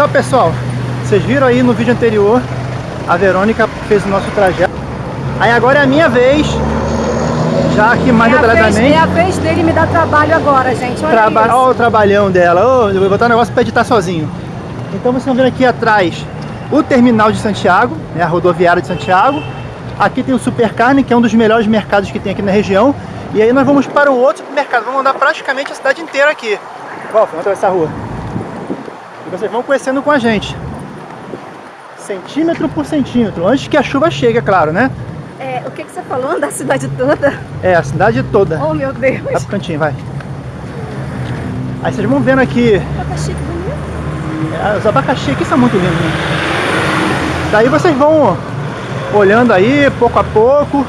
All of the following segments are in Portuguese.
Então, pessoal, vocês viram aí no vídeo anterior, a Verônica fez o nosso trajeto. Aí agora é a minha vez, já aqui mais é detalhadamente. É a vez dele me dar trabalho agora, gente. Olha, Traba isso. Olha o trabalhão dela. Oh, eu vou botar um negócio para editar sozinho. Então vocês estão vendo aqui atrás o terminal de Santiago, né, a rodoviária de Santiago. Aqui tem o Supercarne, que é um dos melhores mercados que tem aqui na região. E aí nós vamos para o outro mercado. Vamos andar praticamente a cidade inteira aqui. Vamos atravessar a rua. Vocês vão conhecendo com a gente. Centímetro por centímetro. Antes que a chuva chegue, é claro, né? É, o que, que você falou da cidade toda? É, a cidade toda. Oh, meu Deus. Vai pro cantinho, vai. Aí vocês vão vendo aqui Abacaxi, que bonito. É, Os abacaxi aqui são muito lindos, né? Daí vocês vão olhando aí, pouco a pouco,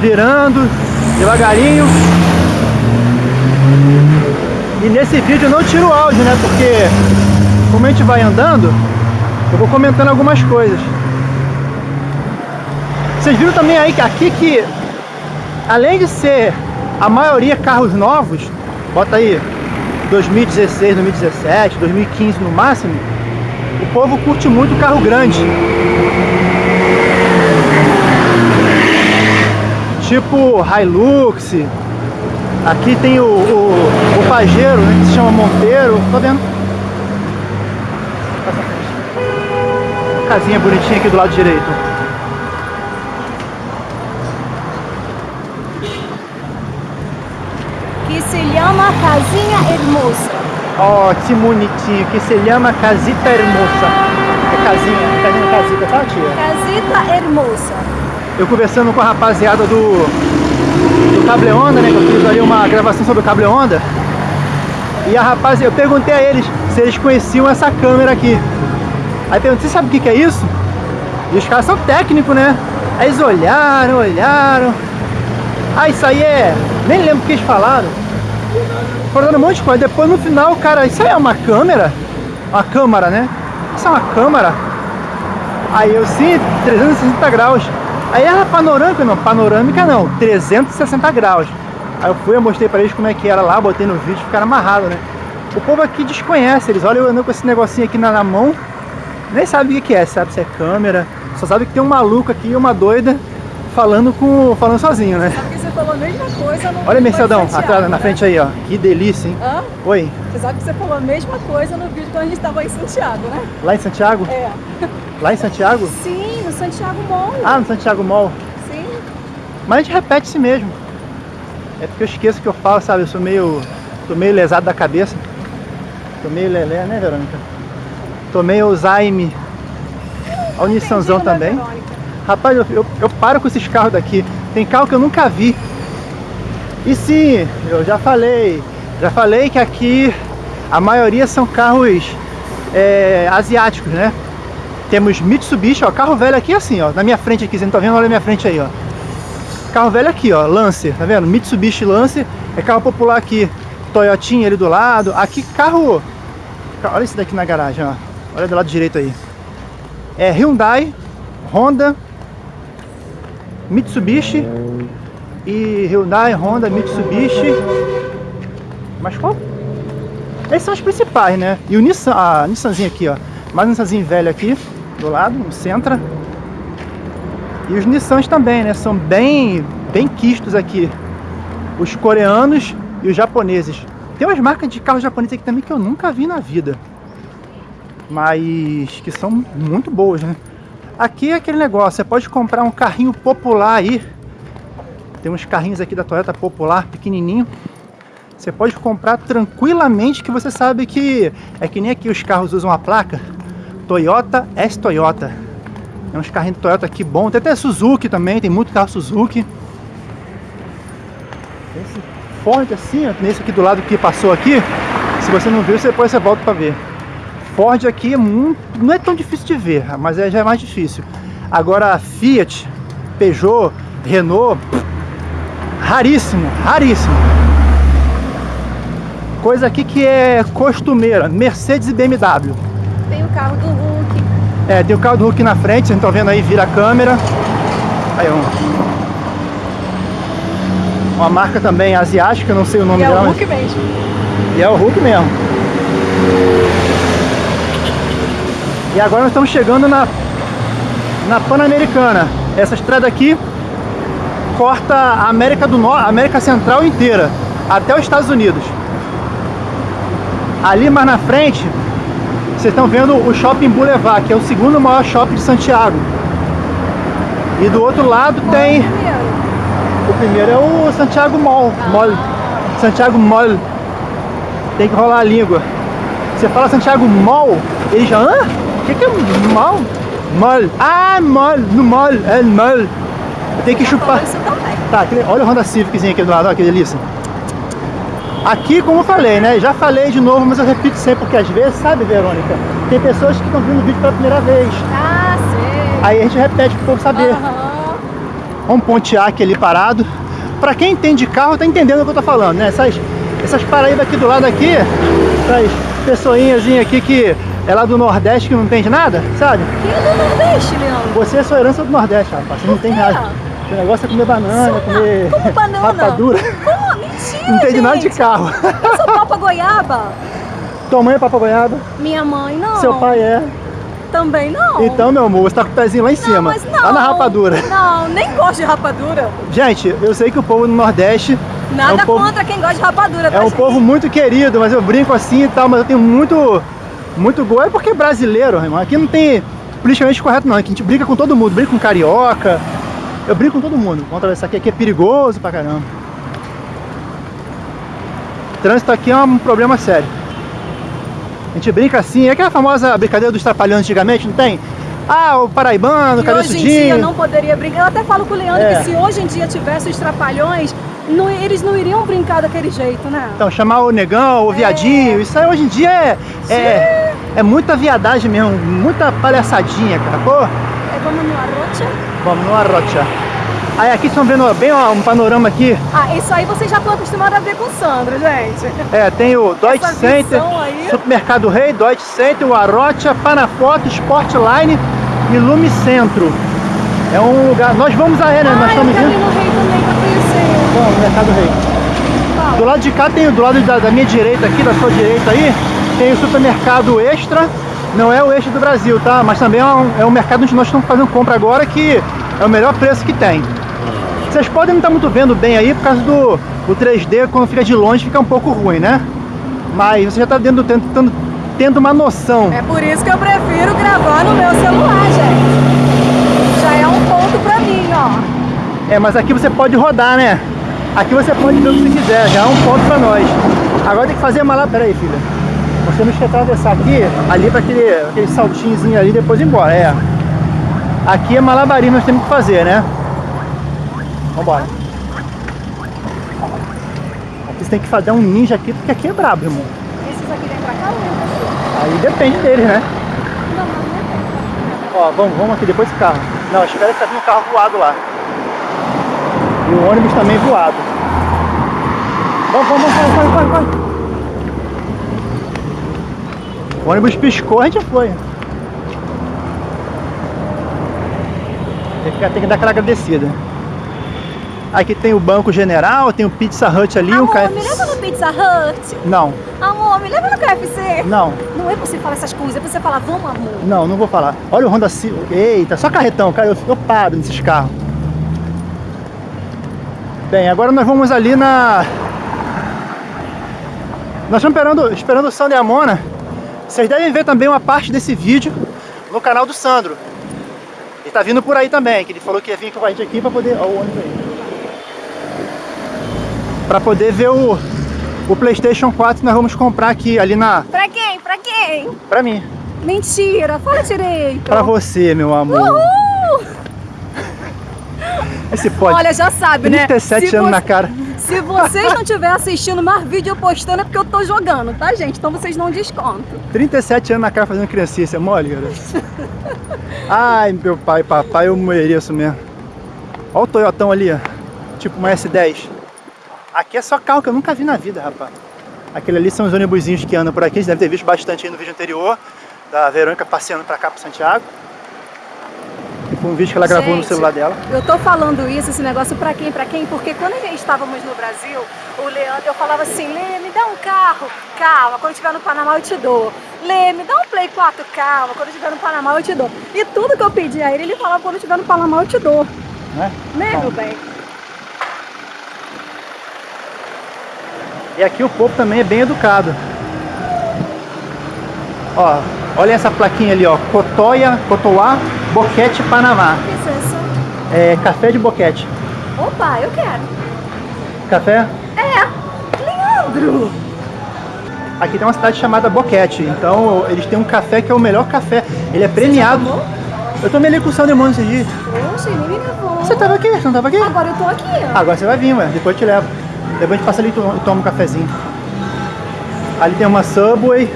virando, devagarinho. E nesse vídeo eu não tiro o áudio, né? Porque como a gente vai andando, eu vou comentando algumas coisas. Vocês viram também aí que aqui que, além de ser a maioria carros novos, bota aí 2016, 2017, 2015 no máximo, o povo curte muito carro grande. Tipo Hilux. Aqui tem o, o, o Pajero, né, que se chama Monteiro. Tá vendo? Casinha bonitinha aqui do lado direito. Que se chama Casinha Hermosa. Ó, que bonitinho, que se chama Casita Hermosa. É casinha, casinha, casita, tá tia? Casita Hermosa. Eu conversando com a rapaziada do, do Cable Onda, né? Que eu fiz ali uma gravação sobre o Cable Onda. E a rapaziada, eu perguntei a eles se eles conheciam essa câmera aqui. Aí perguntei, você sabe o que, que é isso? E os caras são técnicos, né? Aí eles olharam, olharam. Ah, isso aí é. Nem lembro o que eles falaram. Foram dando um monte de coisa. Depois no final, cara, isso aí é uma câmera? Uma câmera, né? Isso é uma câmera? Aí eu sim, 360 graus. Aí era panorâmica, não, panorâmica não, 360 graus. Aí eu fui, eu mostrei pra eles como é que era lá, botei no vídeo, ficaram amarrados, né? O povo aqui desconhece, eles olham eu andando com esse negocinho aqui na, na mão, nem sabe o que, é, sabe se é câmera, só sabe que tem um maluco aqui, uma doida, falando com falando sozinho, né? Falou a mesma coisa no Olha Mercedão, atrás, na né? frente aí, ó. Que delícia, hein? Hã? Oi, Você sabe que você falou a mesma coisa no vídeo quando a gente estava em Santiago, né? lá em Santiago? É. Lá em Santiago? Sim, no Santiago Mall. Ah, no Santiago Mall. Sim. Mas a gente repete si mesmo. É porque eu esqueço que eu falo, sabe? Eu sou meio. tô meio lesado da cabeça. Tô meio lelé, né, Verônica? Tô meio Alzheimer. Olha o Nissanzão né, também. Verônica? Rapaz, eu, eu, eu paro com esses carros daqui. Tem carro que eu nunca vi. E sim, eu já falei. Já falei que aqui a maioria são carros é, asiáticos, né? Temos Mitsubishi, ó, carro velho aqui assim, ó, na minha frente aqui, você não tá vendo? Olha a minha frente aí, ó. Carro velho aqui, ó, Lancer, tá vendo? Mitsubishi Lancer, é carro popular aqui. Toyotinha ali do lado. Aqui carro... Olha esse daqui na garagem, ó. Olha do lado direito aí. É Hyundai, Honda, Mitsubishi e Hyundai, Honda, Mitsubishi. Mas qual? Esses são os principais, né? E o Nissan, a Nissanzinha aqui, ó. Mais um Nissanzinho velho aqui, do lado, um Sentra. E os Nissans também, né? São bem, bem quistos aqui. Os coreanos e os japoneses. Tem umas marcas de carro japonês aqui também que eu nunca vi na vida. Mas que são muito boas, né? Aqui é aquele negócio, você pode comprar um carrinho popular aí. Tem uns carrinhos aqui da Toyota popular, pequenininho. Você pode comprar tranquilamente que você sabe que é que nem aqui os carros usam a placa Toyota S Toyota. Tem uns carrinhos de Toyota aqui bom, tem até Suzuki também, tem muito carro Suzuki. Esse Ford assim, nesse aqui do lado que passou aqui, se você não viu, você depois você volta para ver. Ford aqui é muito, não é tão difícil de ver, mas é, já é mais difícil. Agora Fiat, Peugeot, Renault, raríssimo, raríssimo. Coisa aqui que é costumeira, Mercedes e BMW. Tem o carro do Hulk. É, tem o carro do Hulk na frente, vocês estão vendo aí, vira a câmera. Aí, ó. Uma marca também asiática, não sei o nome E é dela. o mas- Hulk mesmo. E é o Hulk mesmo. E agora nós estamos chegando na, na Pan-Americana. Essa estrada aqui corta a América do Norte, América Central inteira, até os Estados Unidos. Ali mais na frente, vocês estão vendo o Shopping Boulevard, que é o segundo maior shopping de Santiago. E do outro lado tem... é o primeiro? O primeiro é o Santiago Mall. Mall. Santiago Mall. Tem que rolar a língua. Você fala Santiago Mall, ele já... Hã? O que, que é mall? Mall. Ah, mall. No mall. É mall. Tem que chupar... Tá, aquele- olha o Honda Civiczinho aqui do lado, olha que delícia. Aqui, como eu falei, né? Já falei de novo, mas eu repito sempre, porque às vezes, sabe, Verônica? Tem pessoas que estão vendo o vídeo pela primeira vez. Ah, sei. Aí a gente repete pro povo saber. Aham. Olha um Pontiac ali parado. Pra quem entende carro, tá entendendo o que eu tô falando, né? Essas, essas Paraíba aqui do lado aqui, essas pessoinhas aqui que é lá do Nordeste que não entende nada, sabe? Quem é do Nordeste, Leandro? Você é sua herança do Nordeste, rapaz. Você não tem nada. O negócio é comer banana, Sou comer Como banana? rapadura. Como? Mentira, Não entende nada de gente. carro. Eu sou papa goiaba. Tua mãe é papa goiaba, Minha mãe, não. seu pai é. Também não. Então, meu amor, você tá com o pezinho lá em não, cima. mas não. Lá na rapadura. Não, nem gosto de rapadura. Gente, eu sei que o povo no Nordeste Nada é um povo, contra quem gosta de rapadura, é tá, um gente? povo muito querido, mas eu brinco assim e tal, mas eu tenho muito, muito gol. É porque é brasileiro, irmão. Aqui não tem politicamente correto, não. Aqui a gente brinca com todo mundo, brinca com carioca. Eu brinco com todo mundo. Vamos atravessar aqui, aqui é perigoso pra caramba. O trânsito aqui é um problema sério. A gente brinca assim, é aquela famosa brincadeira dos trapalhões antigamente, não tem? Ah, o paraibano, cabeçudinho. hoje em dia não poderia brincar. Eu até falo com o Leandro É. que se hoje em dia tivesse os trapalhões, não- eles não iriam brincar daquele jeito, né? Então, chamar o negão, o viadinho, isso aí hoje em dia é, é, é muita viadagem mesmo, muita palhaçadinha, cara. Pô, É, vamos no Arrocha? vamos no arrocha. Aí aqui estão vendo bem ó, um panorama aqui. Ah, isso aí vocês já estão acostumados a ver com o Sandro, gente. É, tem o Deutsche Essa Center. Supermercado Rei, Deutsche Center, o Arrocha, Panafoto, Sportline e Lume Centro. É um lugar. Nós vamos aí, né? Nós ah, eu estamos indo. no Rei também pra conhecer. No Mercado Rei. Do lado de cá tem, do lado da, da minha direita aqui, da sua direita aí, tem o supermercado Extra. Não é o Extra do Brasil, tá? Mas também é um, é um mercado onde nós estamos fazendo compra agora que é o melhor preço que tem. Vocês podem não estar muito vendo bem aí por causa do o 3D, quando fica de longe fica um pouco ruim, né? Mas você já está tendo, uma noção. É por isso que eu prefiro gravar no meu celular, gente. Já é um ponto pra mim, ó. É, mas aqui você pode rodar, né? Aqui você pode ver o que você quiser, já é um ponto pra nós. Agora tem que fazer malá. Pera aí, filha. Nós temos que atravessar aqui, ali para aquele, aquele saltinhozinho ali e depois ir embora. É. Aqui é malabarismo nós temos que fazer, né? Vambora. Aqui você tem que fazer um ninja aqui, porque aqui é brabo, irmão. Esses aqui vem pra cá ou pra? Aí depende deles, né? Não, não, não. Ó, vamos, vamos aqui depois desse carro. Não, espera que tá vindo um carro voado lá. E o ônibus também voado. Vamos, vamos, vamos, corre, corre, corre. O ônibus piscou, a gente foi. Tem que, tem que dar aquela agradecida. Aqui tem o Banco General, tem o Pizza Hut ali, um Amor, me KFC. leva no Pizza Hut. Não, Amor, me leva no KFC. não, Não é pra você falar essas coisas, é pra você falar, vamos, amor. não, não vou falar. Olha o Honda Civic. Eita, só carretão, cara, eu, eu paro nesses carros. Bem, agora nós vamos ali na... Nós estamos esperando, esperando o Sandro e a Mona. Vocês devem ver também uma parte desse vídeo no canal do Sandro. Ele tá vindo por aí também, que ele falou que ia vir com a gente aqui pra poder... Olha o ônibus aí. Pra poder ver o, o Playstation 4 que nós vamos comprar aqui, ali na... Pra quem? Pra quem? Pra mim. Mentira, fala direito. Pra você, meu amor. Uhul! Esse pode. Olha, já sabe, né? 37 Se anos você- na cara. Se vocês não estiverem assistindo mais vídeo postando é porque eu tô jogando, tá, gente? Então vocês não descontam. 37 anos na cara fazendo criancinha, é mole, cara? Ai, meu pai, papai, eu mereço mesmo. Olha o Toyotão ali, ó. Tipo uma S10. Aqui é só carro que eu nunca vi na vida, rapaz. Aquele ali são os ônibusinhos que andam por aqui. Você deve ter visto bastante aí no vídeo anterior. Da Verônica passeando pra cá, pro Santiago. Com o vídeo que ela gravou no Gente, celular dela. Eu tô falando isso, esse negócio pra quem, pra quem? Porque quando a gente estávamos no Brasil, o Leandro, eu falava assim, Lê, me dá um carro, calma, quando estiver no Panamá eu te dou. Lê, me dá um Play 4, calma, quando estiver no Panamá eu te dou. E tudo que eu pedi a ele, ele falava, quando estiver no Panamá eu te dou. Né? Né, Bom, meu bem? E aqui o povo também é bem educado. Ó, olha essa plaquinha ali, ó. Cotoia, Cotoá, Boquete, Panamá. Licença. É café de boquete. Opa, eu quero. Café? É, Leandro! Aqui tem uma cidade chamada Boquete. Então eles têm um café que é o melhor café. Ele é premiado. Eu tomei ali com o Sandemônio esses dias. Poxa, ele me levou. Você tava aqui? Você não tava aqui? Agora eu tô aqui, ó. Agora você vai vir, ué. Depois eu te levo. Depois a gente passa ali e toma um cafezinho. Ali tem uma Subway.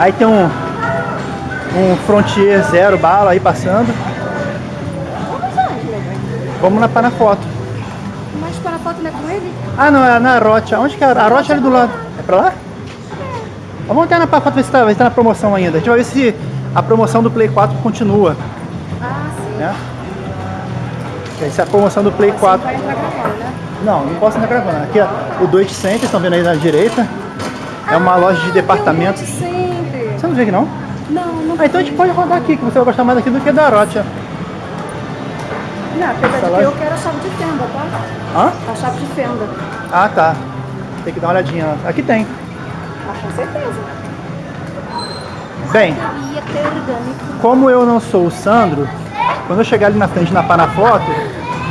Aí tem um, um Frontier Zero bala aí passando. Vamos bem? Vamos na Panafoto. Mas para a foto não é com ele? Ah, não, é na Rocha. Onde que é? A Rocha é ali do lado. É pra lá? Vamos entrar na Panafoto ver se tá, ver se tá na promoção ainda. A gente vai ver se a promoção do Play 4 continua. Ah, sim. Né? Essa é a promoção do Play 4. Vai entrar gravando, né? Não, não posso entrar gravando. Aqui é o Deutsche Center, estão vendo aí na direita. É uma loja de departamentos. Ah. Você não vê aqui não? Não, não. Ah, então a gente pode rodar aqui, que você vai gostar mais daqui do que da Rocha. Não, apesar de que eu quero a chave de fenda, tá? Hã? A chave de fenda. Ah, tá. Tem que dar uma olhadinha. Aqui tem. Ah, com certeza. Bem, como eu não sou o Sandro, quando eu chegar ali na frente na Panafoto,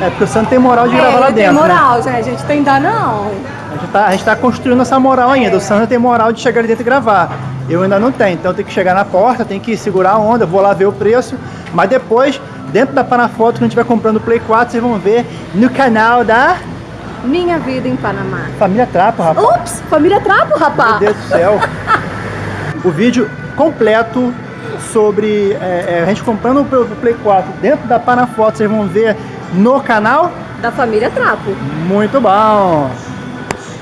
é porque o Sandro tem moral de gravar lá não tem dentro, né? moral, gente. A gente tem dar não. A gente, tá, a gente tá construindo essa moral ainda. O Sandro tem moral de chegar ali dentro e gravar. Eu ainda não tenho. Então tenho que chegar na porta, tenho que segurar a onda, vou lá ver o preço. Mas depois, dentro da Panafoto, quando a gente estiver comprando o Play 4, vocês vão ver no canal da Minha vida em Panamá. Família Trapo, rapaz. Ups, família Trapo, Meu rapaz. Deus do céu. o vídeo completo sobre é, é, a gente comprando o Play 4 dentro da Panafoto, vocês vão ver no canal. Da família Trapo. Muito bom!